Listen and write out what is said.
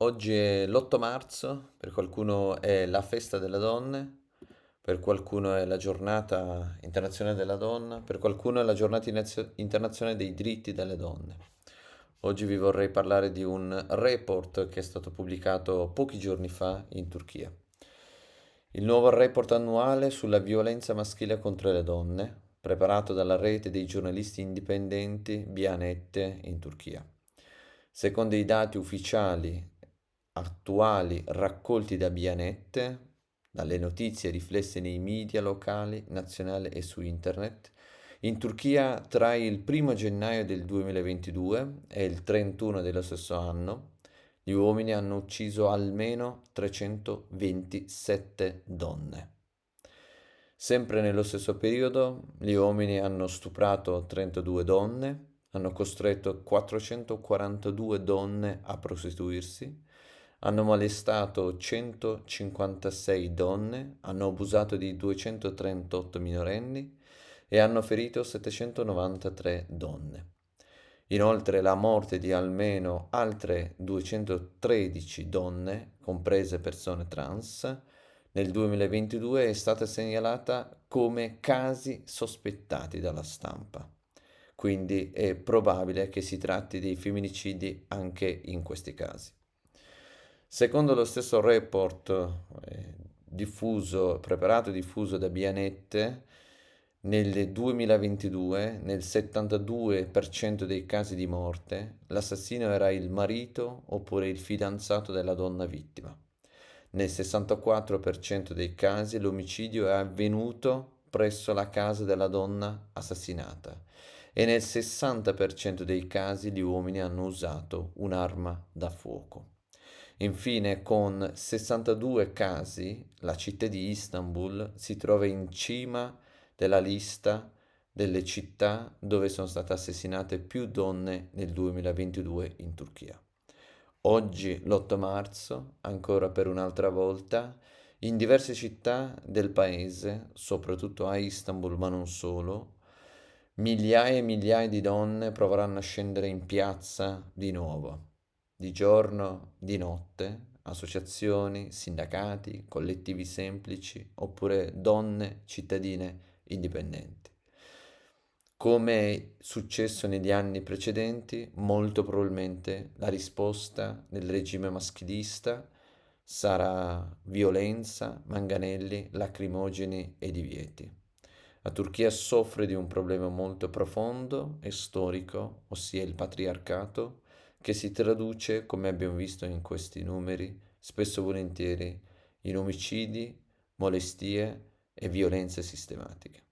Oggi è l'8 marzo, per qualcuno è la festa delle donne, per qualcuno è la giornata internazionale della donna, per qualcuno è la giornata internazionale dei diritti delle donne. Oggi vi vorrei parlare di un report che è stato pubblicato pochi giorni fa in Turchia. Il nuovo report annuale sulla violenza maschile contro le donne, preparato dalla rete dei giornalisti indipendenti Bianette in Turchia. Secondo i dati ufficiali attuali raccolti da Bianette, dalle notizie riflesse nei media locali, nazionali e su internet, in Turchia tra il 1 gennaio del 2022 e il 31 dello stesso anno gli uomini hanno ucciso almeno 327 donne. Sempre nello stesso periodo gli uomini hanno stuprato 32 donne, hanno costretto 442 donne a prostituirsi, hanno molestato 156 donne, hanno abusato di 238 minorenni e hanno ferito 793 donne. Inoltre la morte di almeno altre 213 donne, comprese persone trans, nel 2022 è stata segnalata come casi sospettati dalla stampa quindi è probabile che si tratti di femminicidi anche in questi casi. Secondo lo stesso report eh, diffuso, preparato e diffuso da Bianette, nel 2022, nel 72% dei casi di morte, l'assassino era il marito oppure il fidanzato della donna vittima. Nel 64% dei casi l'omicidio è avvenuto presso la casa della donna assassinata e nel 60% dei casi gli uomini hanno usato un'arma da fuoco. Infine, con 62 casi, la città di Istanbul si trova in cima della lista delle città dove sono state assassinate più donne nel 2022 in Turchia. Oggi, l'8 marzo, ancora per un'altra volta, in diverse città del paese, soprattutto a Istanbul ma non solo, Migliaia e migliaia di donne proveranno a scendere in piazza di nuovo, di giorno, di notte, associazioni, sindacati, collettivi semplici oppure donne cittadine indipendenti. Come è successo negli anni precedenti, molto probabilmente la risposta del regime maschilista sarà violenza, manganelli, lacrimogeni e divieti. La Turchia soffre di un problema molto profondo e storico, ossia il patriarcato, che si traduce, come abbiamo visto in questi numeri, spesso volentieri in omicidi, molestie e violenze sistematiche.